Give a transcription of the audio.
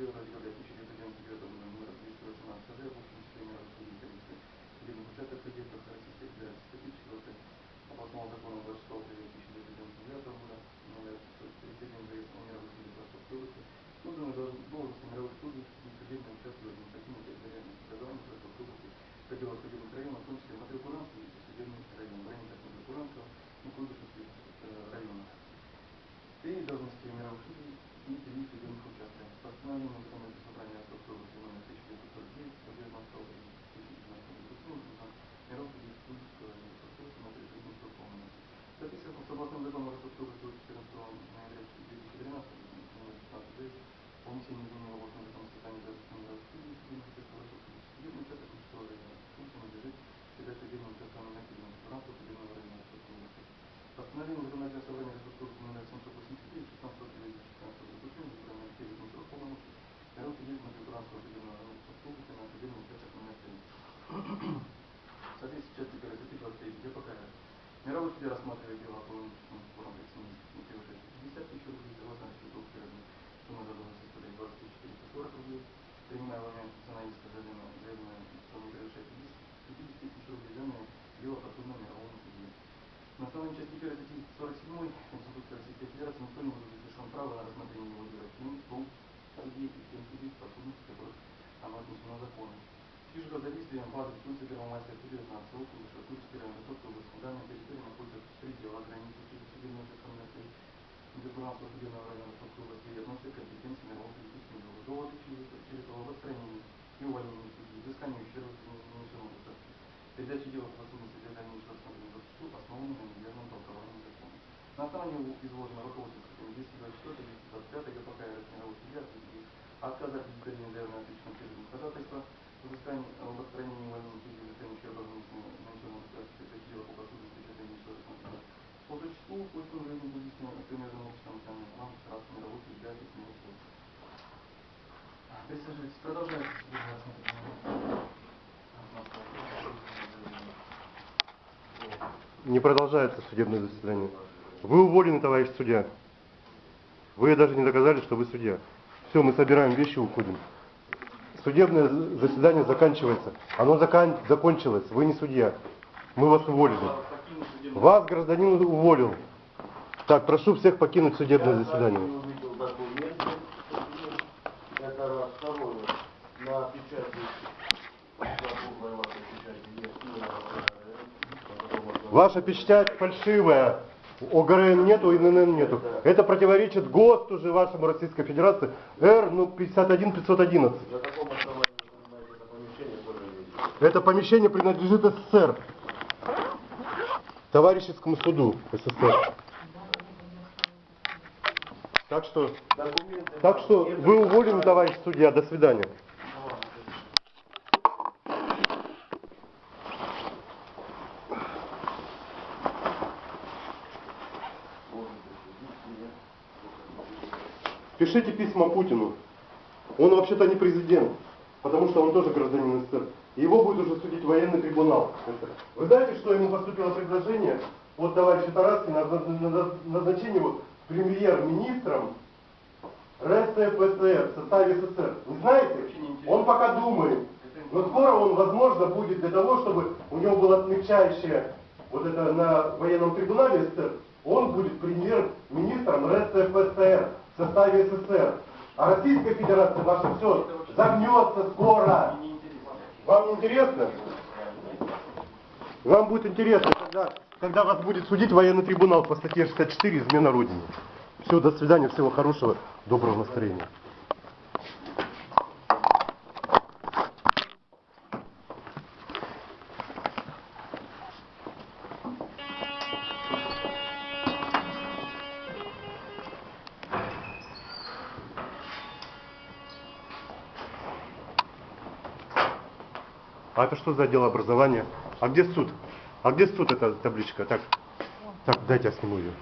1 ноября 1999 номер 218 Д, 84 Российской Комитета кредитных Российской Федерации, статьи 4 областного закона 26 апреля 1999 года, номер 37 Грецкого мира Российской Федерации области, органы должности мировых судей и кредитные участки в административных территориальных договорах Российской области, пределах судебных районов, в том числе Матрикуранский и судебный район, в районах Матрикуранского и Кундышевских районов. Все должности мировых судей и три судебных участка. Постановление Законодательного собрания номер 1949 по 19 апреля 2019 года мировых судей Куйбышевского района Ростовской области на предприятии полномочий. Записано с областным законом Ростовской области от 14 ноября 2013 номер 15 ДС о внесении изменений в областной закон создания должности мировых судей судебных участков Ростовской области. Судебный участок Куйбышевского района функция надлежит передать судебным участкам номер 1 Федерального судебного района Ростовской области. Постановление Законодательного собрания Ростовской области номер 789 16 апреля 2016 года утверждено избрание перечень срок полномочий мировых судей Матрикуранского судебного района Ростовской области на судебный участок номер 3. Основании части 1 статьи 47 Конституции Российской Федерации никто не будет лишен права на рассмотрение его дела в тем судей и тем судей, подсудности которых оно отнесено законом. Сижу за действием базы Конституции Первомайской судьи 19 округа Шакурский район Ростовской области. На данной территории находится предел границы судебного участка номер 3 Микропуранского судебного района области и относится к компетенции мирового политического дела. Доводы через его устранение и увольнение судьи, взыскание ущерба нанесенного государству. Передача дела в подсудности для дальнейшего рассмотрения в суд основана на неверном толковании закона. На основании изложенного руководства статьями 224 225 ГПК мировой судья и отказа от удовлетворения заявленного ответственного требования ходатайства взыскание об отстранении увольнения судьи взыскание ущерба нанесенного государству передача дела по подсудности дальнейшего рассмотрения. По существу, пусть он жизни будет с примерным обществом национальным в раз мировой судья смелый суд. Присаживайтесь, продолжайте. Не продолжается судебное заседание. Вы уволены, товарищ судья. Вы даже не доказали, что вы судья. Все, мы собираем вещи и уходим. Судебное заседание заканчивается. Оно закан... закончилось. Вы не судья. Мы вас уволили. Вас гражданин уволил. Так, прошу всех покинуть судебное заседание. Ваша печать фальшивая. ОГРН нету, ИНН нету. Это противоречит ГОСТу же вашему Российской Федерации Р ну, 51 511. На каком основании вы занимаете это помещение, принадлежит СССР. Товарищескому суду СССР. Так что, так что вы уволены, товарищ судья. До свидания. Пишите письма Путину. Он вообще-то не президент, потому что он тоже гражданин СССР. Его будет уже судить военный трибунал. Вы знаете, что ему поступило предложение от товарища Тараскина на на- назначение его премьер-министром РСФСР составе СССР. Вы знаете? Он пока думает. Но скоро он, возможно, будет для того, чтобы у него было отмечающее вот это на военном трибунале СССР, он будет премьер-министром РСФСР в составе СССР. А Российская Федерация ваша все загнется скоро. Вам не интересно? Вам будет интересно, когда, когда вас будет судить военный трибунал по статье 64 «Измена Родине». Все, до свидания, всего хорошего, доброго настроения. А это что за отдел образования? А где суд? А где суд эта табличка? Так, так, дайте я сниму ее.